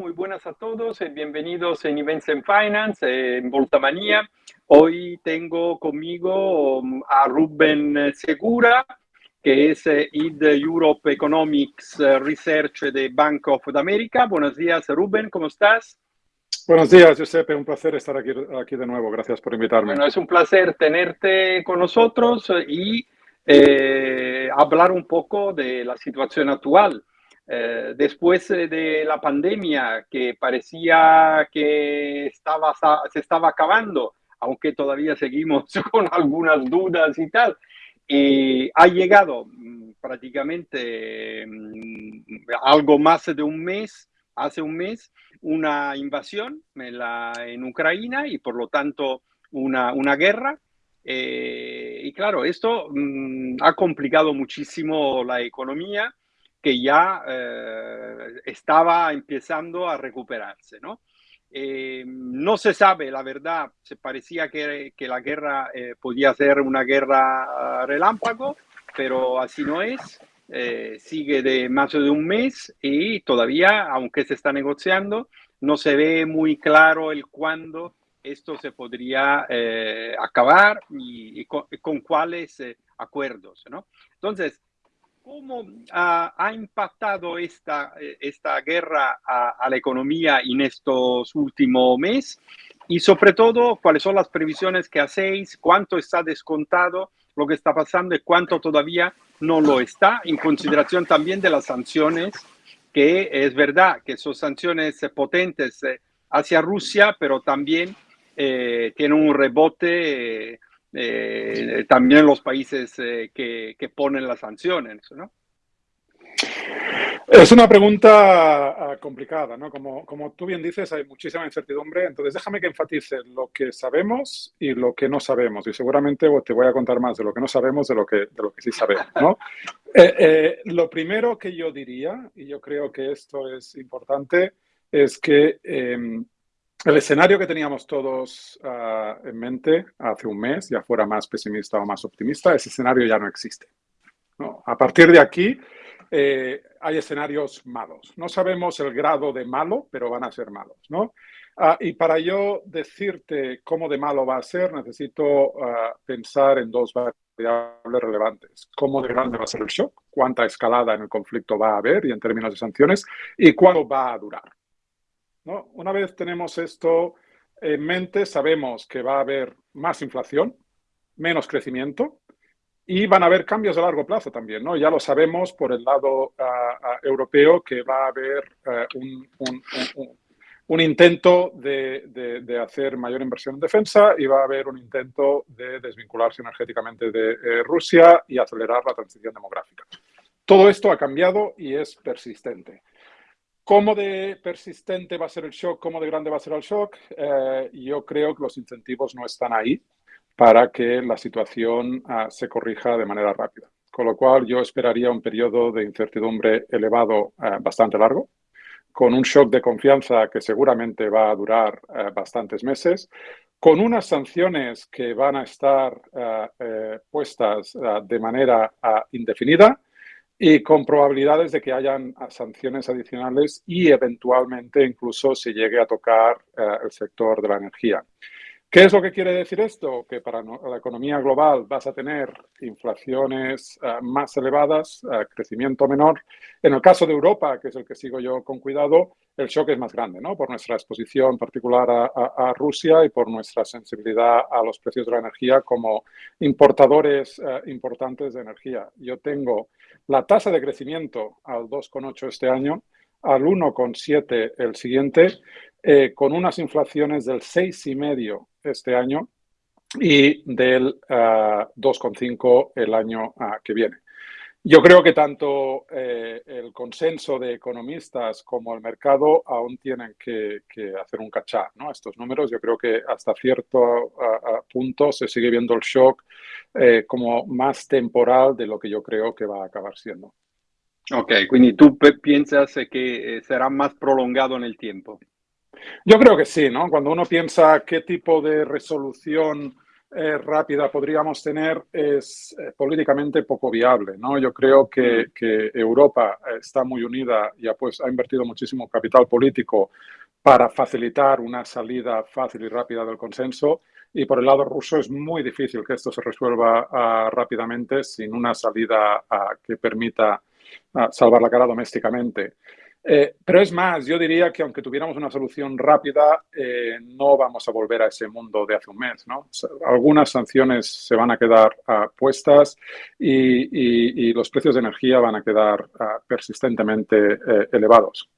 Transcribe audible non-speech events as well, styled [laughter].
Muy buenas a todos, eh, bienvenidos en Events and Finance, eh, en Voltamanía. Hoy tengo conmigo um, a Rubén Segura, que es eh, Id Europe Economics Research de Bank of America. Buenos días, Rubén, ¿cómo estás? Buenos días, Giuseppe. Un placer estar aquí, aquí de nuevo. Gracias por invitarme. Bueno, es un placer tenerte con nosotros y hablar un poco de la situación actual. Eh, después eh, de la pandemia que parecía que estaba, se estaba acabando, aunque todavía seguimos [laughs] con algunas dudas y tal, ha llegado mm, prácticamente mm, algo más de un mes, hace un mes, una invasión en Ucrania y por lo tanto una, una guerra. Eh, y claro, esto mm, ha complicado muchísimo la economía que ya eh, estaba empezando a recuperarse, ¿no? Eh, no se sabe, la verdad, se parecía que, que la guerra eh, podía ser una guerra relámpago, pero así no es. sigue de más de un mes y todavía, aunque se está negociando, no se ve muy claro el cuándo esto se podría acabar y, con, con, cuáles acuerdos, ¿no? Entonces, ¿Cómo ha impactado esta, esta guerra a, la economía en estos últimos meses? Y sobre todo, ¿cuáles son las previsiones que hacéis? ¿Cuánto está descontado lo que está pasando y cuánto todavía no lo está? En consideración también de las sanciones, que es verdad que son sanciones potentes eh, hacia Rusia, pero también eh, tienen un rebote. Eh, eh, también los países eh, que, que, ponen las sanciones, ¿no? Es una pregunta ah, complicada, ¿no? Como, como tú bien dices, hay muchísima incertidumbre, entonces déjame que enfatice lo que sabemos y lo que no sabemos, y seguramente te voy a contar más de lo que no sabemos de lo que, de lo que sí sabemos, ¿no? [laughs] Eh, lo primero que yo diría, y yo creo que esto es importante, es que em, el escenario que teníamos todos ah, en mente hace un mes, ya fuera más pesimista o más optimista, ese escenario ya no existe. A partir de aquí, eh, hay escenarios malos. No sabemos el grado de malo, pero van a ser malos. ¿no? Ah, y para yo decirte cómo de malo va a ser, necesito ah, pensar en dos variables relevantes. Cómo de grande va a ser el shock, cuánta escalada en el conflicto va a haber y en términos de sanciones, y cuándo va a durar. Una vez tenemos esto en mente, sabemos que va a haber más inflación, menos crecimiento y van a haber cambios a largo plazo también. ¿no? Ya lo sabemos por el lado ah, ah, europeo que va a haber eh, un, intento de, hacer mayor inversión en defensa y va a haber un intento de desvincularse energéticamente de eh, Rusia y acelerar la transición demográfica. Todo esto ha cambiado y es persistente. ¿Cómo de persistente va a ser el shock? ¿Cómo de grande va a ser el shock? Eh, yo creo que los incentivos no están ahí para que la situación ah, se corrija de manera rápida. Con lo cual, yo esperaría un periodo de incertidumbre elevado eh, bastante largo, con un shock de confianza que seguramente va a durar eh, bastantes meses, con unas sanciones que van a estar puestas de manera ah, indefinida y con probabilidades de que hayan sanciones adicionales y eventualmente incluso se llegue a tocar eh, el sector de la energía. ¿Qué es lo que quiere decir esto? Que para la economía global vas a tener inflaciones eh, más elevadas, eh, crecimiento menor. En el caso de Europa, que es el que sigo yo con cuidado, el shock es más grande, ¿no? Por nuestra exposición particular a, Rusia y por nuestra sensibilidad a los precios de la energía como importadores eh, importantes de energía. Yo tengo la tasa de crecimiento al 2,8 este año, al 1,7 el siguiente, con unas inflaciones del 6,5 este año y del 2,5 ah, el año ah, que viene. Yo creo que tanto eh, el consenso de economistas como el mercado aún tienen que, hacer un cachar, ¿no? Estos números, yo creo que hasta cierto ah, punto se sigue viendo el shock eh, como más temporal de lo que yo creo que va a acabar siendo. Ok, quindi tú piensas que eh, será más prolongado en el tiempo. Yo creo que sí, ¿no? Cuando uno piensa qué tipo de resolución eh, rápida podríamos tener es eh, políticamente poco viable. ¿no? Yo creo que, que Europa está muy unida y ha, pues, ha invertido muchísimo capital político para facilitar una salida fácil y rápida del consenso. Y por el lado ruso es muy difícil que esto se resuelva uh, rápidamente sin una salida uh, que permita uh, salvar la cara domésticamente. Eh, pero es más, yo diría que aunque tuviéramos una solución rápida, eh, no vamos a volver a ese mundo de hace un mes. ¿no? Algunas sanciones se van a quedar puestas y, los precios de energía van a quedar persistentemente eh, elevados.